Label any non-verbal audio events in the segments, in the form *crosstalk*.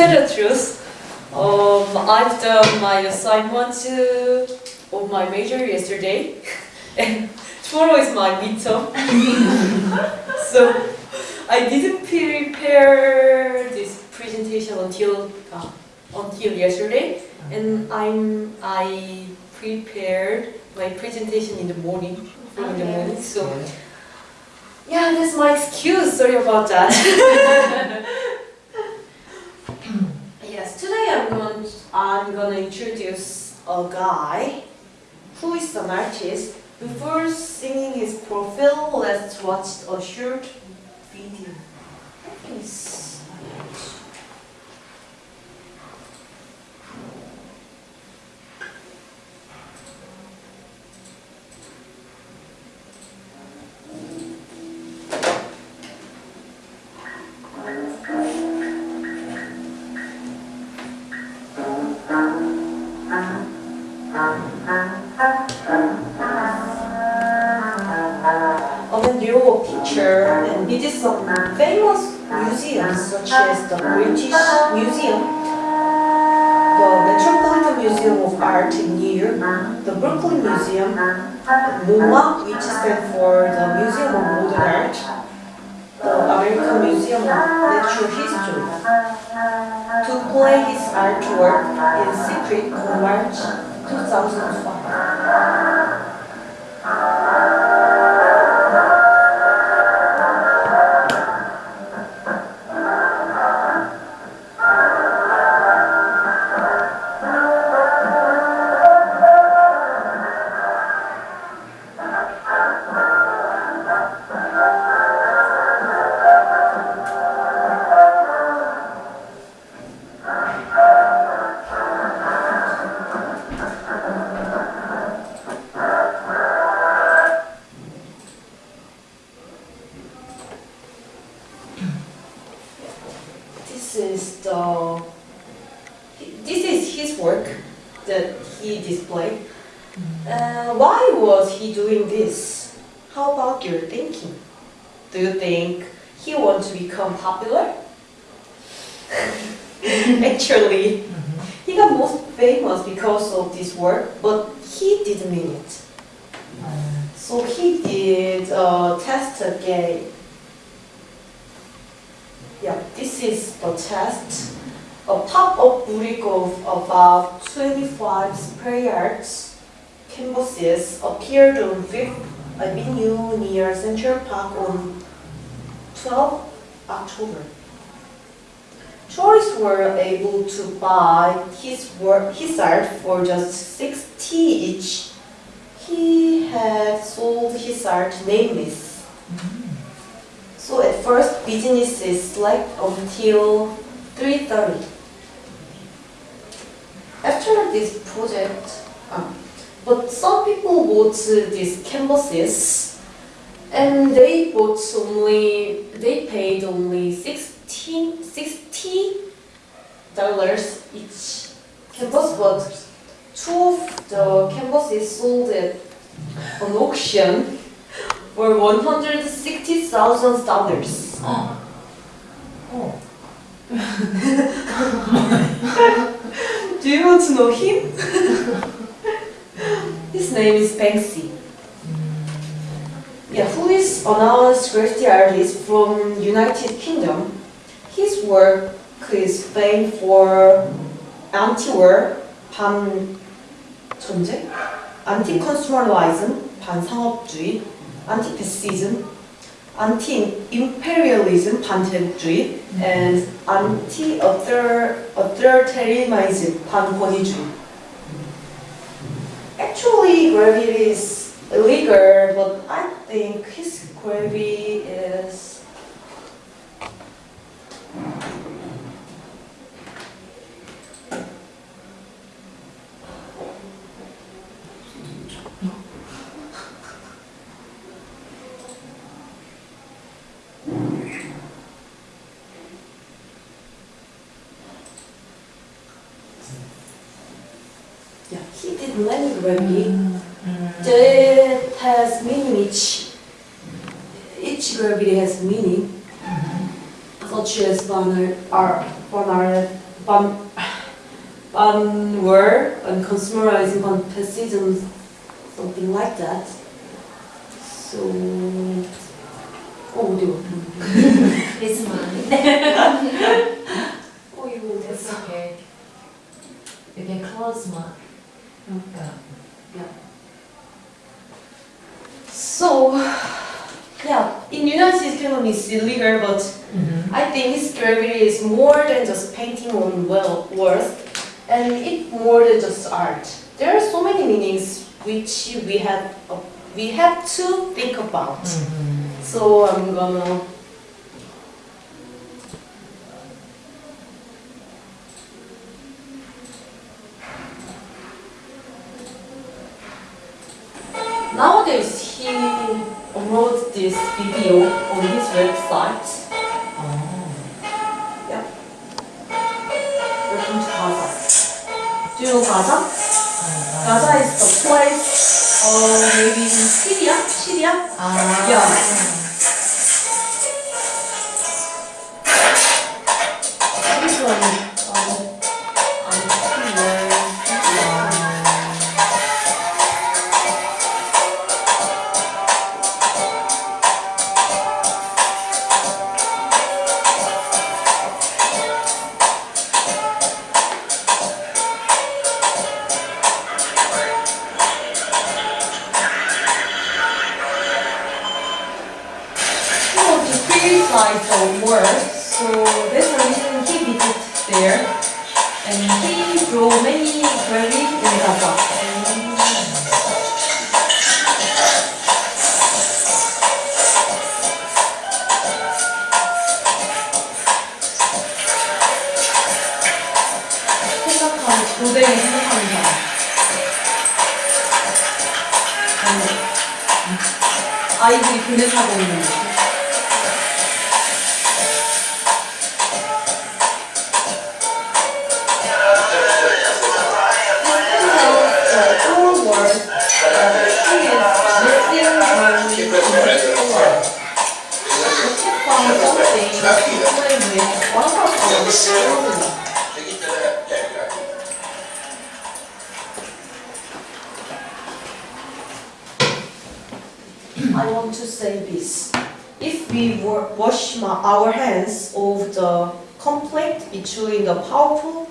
tell the truth, um, I've done my assignment uh, of my major yesterday, and *laughs* tomorrow is my midterm. *laughs* so I didn't prepare this presentation until uh, until yesterday, and I'm I prepared my presentation in the morning, from in the morning. So yeah, that's my excuse. Sorry about that. *laughs* I'm going I'm gonna introduce a guy who is an artist. Before singing his profile, let's watch a short video. Please. Europe and visit some famous museums such as the British Museum, the Metropolitan Museum of Art in New York, the Brooklyn Museum, MoMA, which stands for the Museum of Modern Art, the American Museum of Natural History, to play his artwork in secret March 2005. Is the this is his work that he displayed. Uh, why was he doing this? How about your thinking? Do you think he wants to become popular? *laughs* Actually, he got most famous because of this work, but he didn't mean it. So he did a test again. Yeah, this is the test. A pop-up brick of about 25 spray arts canvases appeared on 5th Avenue near Central Park on 12 October. Tourists were able to buy his work, his art for just 60 each. He had sold his art nameless. Mm-hmm. So at first businesses slept until 3.30. After this project, um, but some people bought these canvases and they bought only, they paid only 16, 60 dollars each canvas, but two of the canvases sold at an auction for one hundred sixty thousand dollars. *laughs* Do you want to know him? *laughs* His name is Banksy. Yeah, who is an honest graffiti artist from United Kingdom. His work is famed for anti-war, 반전쟁, anti-consumerism, 반상업주의, anti-fascism, anti-imperialism, 반제국주의, and anti-authoritarianism, 반권위주의. Actually, gravity is illegal, but I think his gravity did many gravity. That has meaning each. Each gravity has meaning, such as Barnard, Ar- Barnard ban, banwer and consumerizing competition, something like that. So, 어어 States economy it's illegal, but I think his history is more than just painting on well worth, and it more than just art. There are so many meanings which we have uh, we have to think about. So I'm gonna. This video on his website. Welcome to Gaza. Do you know Gaza? Gaza is the place, uh, maybe in Syria? Syria? Ah. Yeah. criticize the war, so that's the reason he visited there. And he drew many graves in Gaza. 생각하는 고대에 생각하는 사람. 아니, 아이들이 그네 타고 있는 거. I want to say this. If we wa- wash our hands of the conflict between the powerful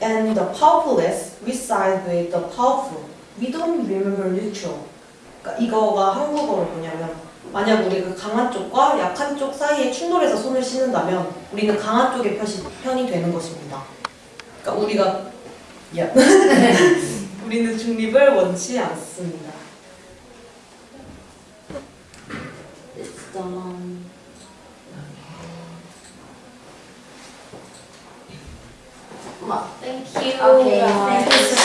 and the powerless, we side with the powerful. We don't remember neutral. 그러니까 이거가 한국어로 뭐냐면 만약 우리가 강한 쪽과 약한 쪽 사이에 충돌해서 손을 씻는다면 우리는 강한 쪽의 편이, 편이 되는 것입니다. 그러니까 우리가 야. 우리는 중립을 원치 않습니다. Done. Thank you. Okay, guys. thank you so.